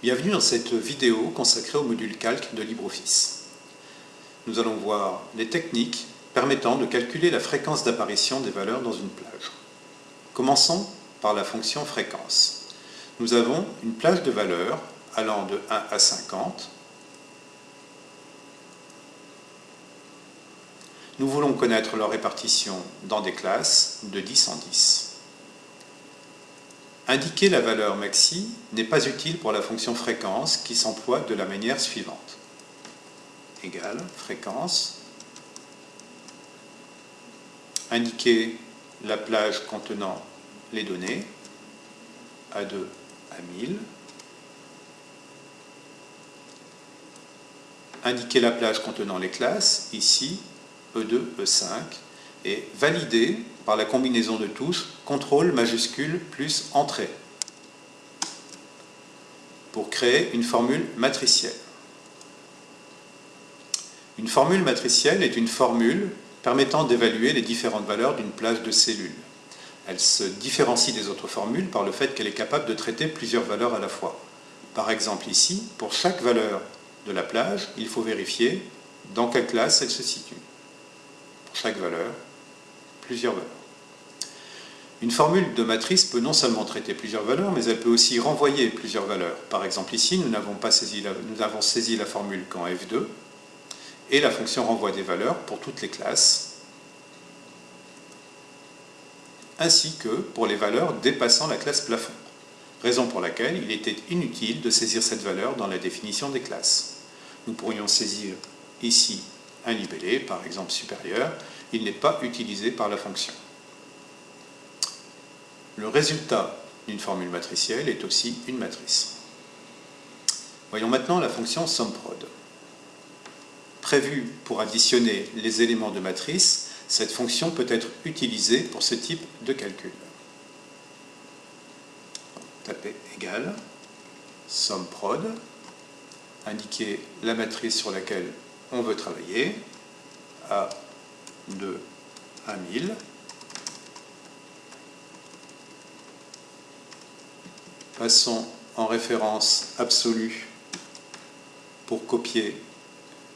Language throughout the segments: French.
Bienvenue dans cette vidéo consacrée au module calque de LibreOffice. Nous allons voir les techniques permettant de calculer la fréquence d'apparition des valeurs dans une plage. Commençons par la fonction fréquence. Nous avons une plage de valeurs allant de 1 à 50. Nous voulons connaître leur répartition dans des classes de 10 en 10. Indiquer la valeur maxi n'est pas utile pour la fonction fréquence qui s'emploie de la manière suivante. Égale fréquence. Indiquer la plage contenant les données A2 à 1000. Indiquer la plage contenant les classes, ici E2, E5, et valider par la combinaison de tous, contrôle majuscule plus entrée, pour créer une formule matricielle. Une formule matricielle est une formule permettant d'évaluer les différentes valeurs d'une plage de cellules. Elle se différencie des autres formules par le fait qu'elle est capable de traiter plusieurs valeurs à la fois. Par exemple ici, pour chaque valeur de la plage, il faut vérifier dans quelle classe elle se situe. Pour chaque valeur, plusieurs valeurs. Une formule de matrice peut non seulement traiter plusieurs valeurs, mais elle peut aussi renvoyer plusieurs valeurs. Par exemple ici, nous avons, saisi la formule quand f2, et la fonction renvoie des valeurs pour toutes les classes, ainsi que pour les valeurs dépassant la classe plafond, raison pour laquelle il était inutile de saisir cette valeur dans la définition des classes. Nous pourrions saisir ici un libellé, par exemple supérieur, il n'est pas utilisé par la fonction. Le résultat d'une formule matricielle est aussi une matrice. Voyons maintenant la fonction SUMPROD. Prévue pour additionner les éléments de matrice, cette fonction peut être utilisée pour ce type de calcul. Tapez égal, SUMPROD, indiquer la matrice sur laquelle on veut travailler, A de 1000. Passons en référence absolue pour copier,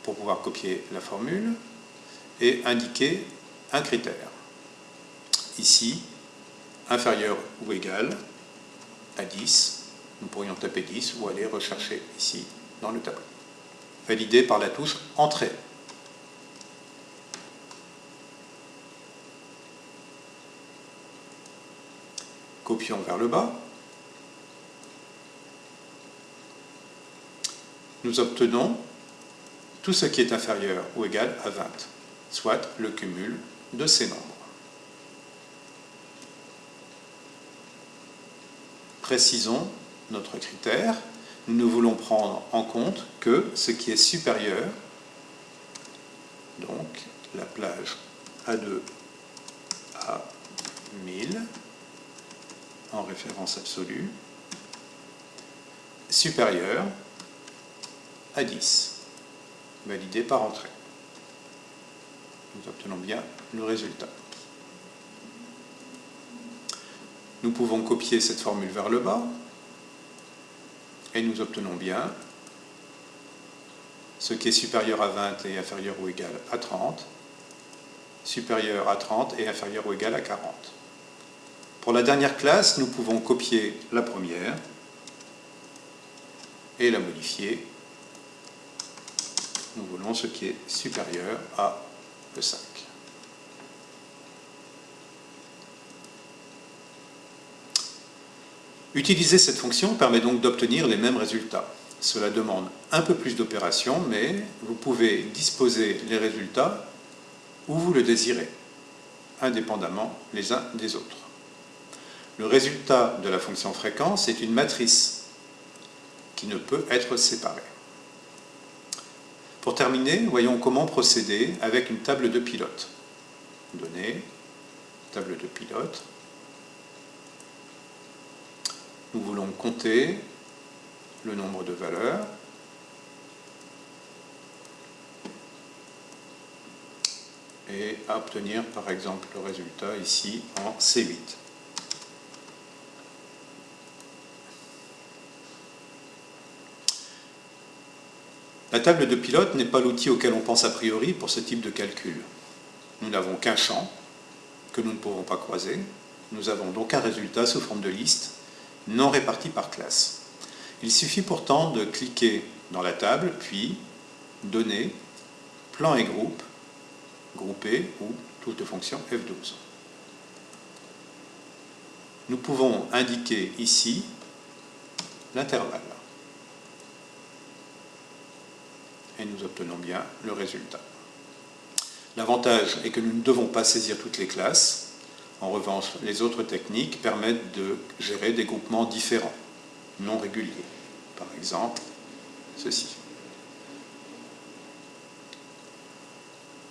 pour pouvoir copier la formule et indiquer un critère. Ici, inférieur ou égal à 10. Nous pourrions taper 10 ou aller rechercher ici dans le tableau. Validé par la touche Entrée. copions vers le bas, nous obtenons tout ce qui est inférieur ou égal à 20, soit le cumul de ces nombres. Précisons notre critère, nous voulons prendre en compte que ce qui est supérieur, donc la plage A2 à 1000, en référence absolue supérieur à 10, validé par entrée. Nous obtenons bien le résultat. Nous pouvons copier cette formule vers le bas et nous obtenons bien ce qui est supérieur à 20 et inférieur ou égal à 30, supérieur à 30 et inférieur ou égal à 40. Pour la dernière classe, nous pouvons copier la première et la modifier. Nous voulons ce qui est supérieur à E5. Utiliser cette fonction permet donc d'obtenir les mêmes résultats. Cela demande un peu plus d'opérations, mais vous pouvez disposer les résultats où vous le désirez, indépendamment les uns des autres. Le résultat de la fonction fréquence est une matrice qui ne peut être séparée. Pour terminer, voyons comment procéder avec une table de pilote. Données, table de pilote. Nous voulons compter le nombre de valeurs. Et obtenir par exemple le résultat ici en C8. La table de pilote n'est pas l'outil auquel on pense a priori pour ce type de calcul. Nous n'avons qu'un champ que nous ne pouvons pas croiser. Nous avons donc un résultat sous forme de liste non réparti par classe. Il suffit pourtant de cliquer dans la table, puis Données, Plan et groupe, Grouper ou toute fonction F12. Nous pouvons indiquer ici l'intervalle. Et nous obtenons bien le résultat. L'avantage est que nous ne devons pas saisir toutes les classes. En revanche, les autres techniques permettent de gérer des groupements différents, non réguliers. Par exemple, ceci.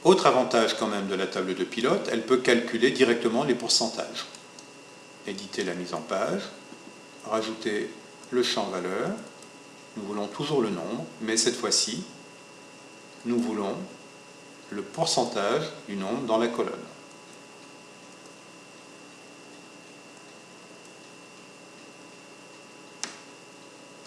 Autre avantage quand même de la table de pilote, elle peut calculer directement les pourcentages. Éditer la mise en page, rajouter le champ valeur, nous voulons toujours le nombre, mais cette fois-ci, nous voulons le pourcentage du nombre dans la colonne.